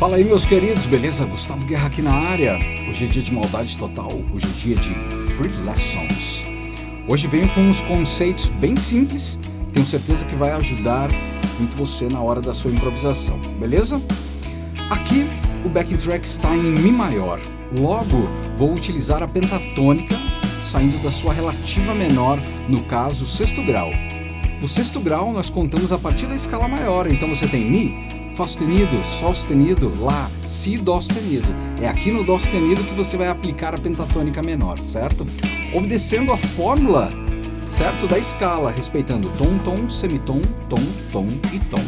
Fala aí meus queridos, beleza? Gustavo Guerra aqui na área. Hoje é dia de maldade total, hoje é dia de Free Lessons. Hoje venho com uns conceitos bem simples, tenho certeza que vai ajudar muito você na hora da sua improvisação, beleza? Aqui o backing track está em Mi maior, logo vou utilizar a pentatônica saindo da sua relativa menor, no caso sexto grau. O sexto grau nós contamos a partir da escala maior, então você tem Mi, Fá sustenido, Sol sustenido, Lá, Si, Dó sustenido. É aqui no Dó sustenido que você vai aplicar a pentatônica menor, certo? Obedecendo a fórmula, certo? Da escala, respeitando tom, tom, semitom, tom, tom e tom.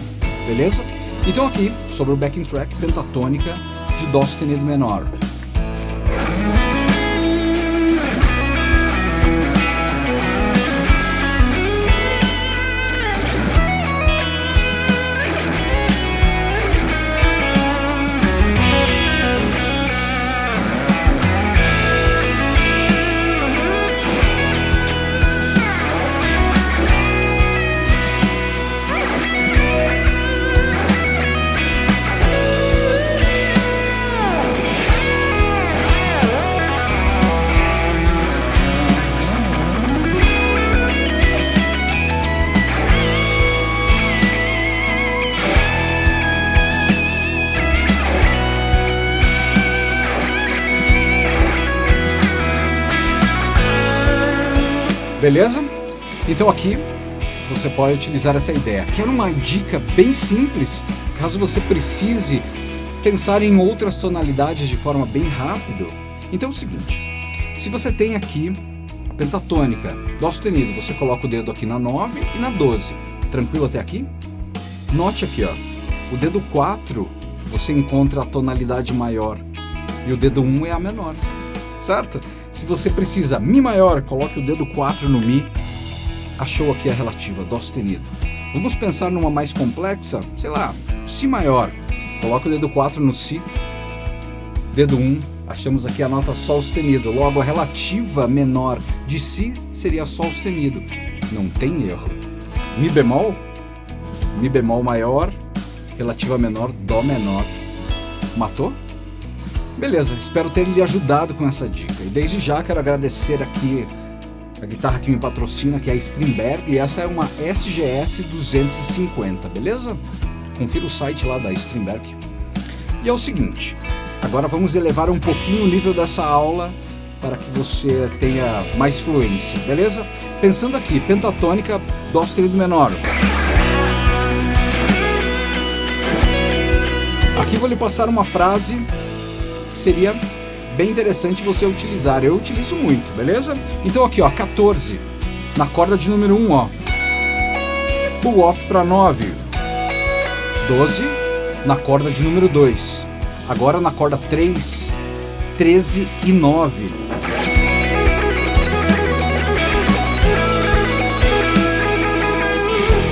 Beleza? Então aqui, sobre o backing track pentatônica de Dó sustenido menor. Beleza? Então aqui você pode utilizar essa ideia. Quero uma dica bem simples, caso você precise pensar em outras tonalidades de forma bem rápida. Então é o seguinte, se você tem aqui pentatônica, dó sustenido, você coloca o dedo aqui na 9 e na 12. Tranquilo até aqui? Note aqui, ó, o dedo 4 você encontra a tonalidade maior e o dedo 1 é a menor, certo? Se você precisa Mi maior, coloque o dedo 4 no Mi. Achou aqui a relativa, Dó sustenido. Vamos pensar numa mais complexa, sei lá, Si maior. Coloque o dedo 4 no Si. Dedo 1, achamos aqui a nota Sol sustenido. Logo, a relativa menor de Si seria Sol sustenido. Não tem erro. Mi bemol, Mi bemol maior, relativa menor, Dó menor. Matou? Beleza, espero ter lhe ajudado com essa dica. E desde já quero agradecer aqui a guitarra que me patrocina, que é a Strindberg, e essa é uma SGS 250, beleza? Confira o site lá da Strindberg. E é o seguinte, agora vamos elevar um pouquinho o nível dessa aula para que você tenha mais fluência, beleza? Pensando aqui, pentatônica, Dó sustenido menor. Aqui vou lhe passar uma frase que seria bem interessante você utilizar. Eu utilizo muito, beleza? Então aqui, ó, 14, na corda de número 1, ó. Pull off para 9. 12, na corda de número 2. Agora na corda 3, 13 e 9.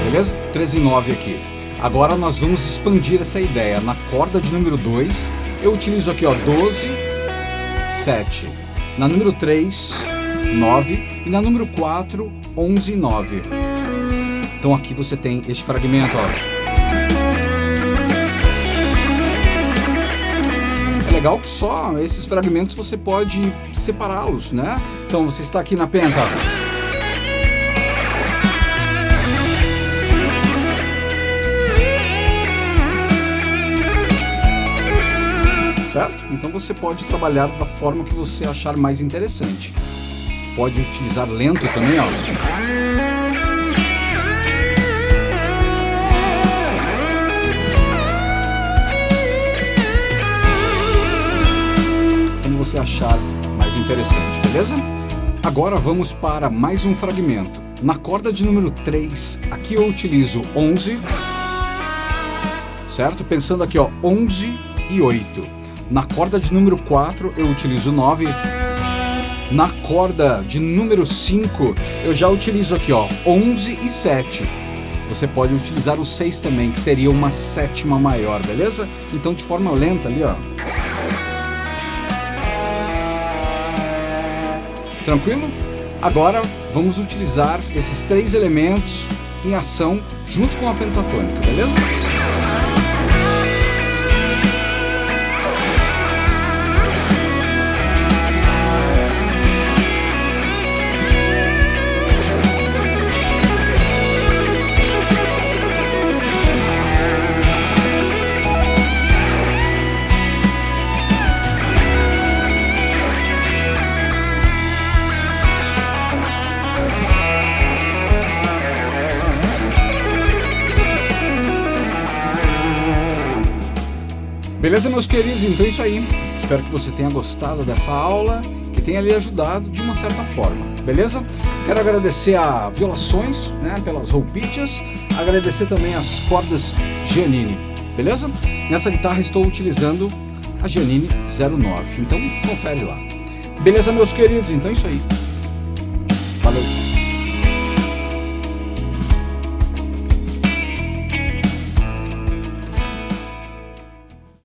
Beleza? 13 e 9 aqui. Agora nós vamos expandir essa ideia. Na corda de número 2, eu utilizo aqui, ó, 12, 7. Na número 3, 9. E na número 4, 11 e 9. Então aqui você tem este fragmento, ó. É legal que só esses fragmentos você pode separá-los, né? Então você está aqui na penta. Certo? Então você pode trabalhar da forma que você achar mais interessante. Pode utilizar lento também, ó. Como você achar mais interessante, beleza? Agora vamos para mais um fragmento. Na corda de número 3, aqui eu utilizo 11, certo? Pensando aqui, ó, 11 e 8. Na corda de número 4 eu utilizo 9. Na corda de número 5 eu já utilizo aqui ó, 11 e 7. Você pode utilizar o 6 também, que seria uma sétima maior, beleza? Então de forma lenta ali ó. Tranquilo? Agora vamos utilizar esses três elementos em ação junto com a pentatônica, beleza? Beleza, meus queridos? Então é isso aí. Espero que você tenha gostado dessa aula e tenha lhe ajudado de uma certa forma. Beleza? Quero agradecer a Violações, né, pelas roupichas, agradecer também as cordas Giannini. Beleza? Nessa guitarra estou utilizando a Giannini 09. Então confere lá. Beleza, meus queridos? Então é isso aí. Valeu!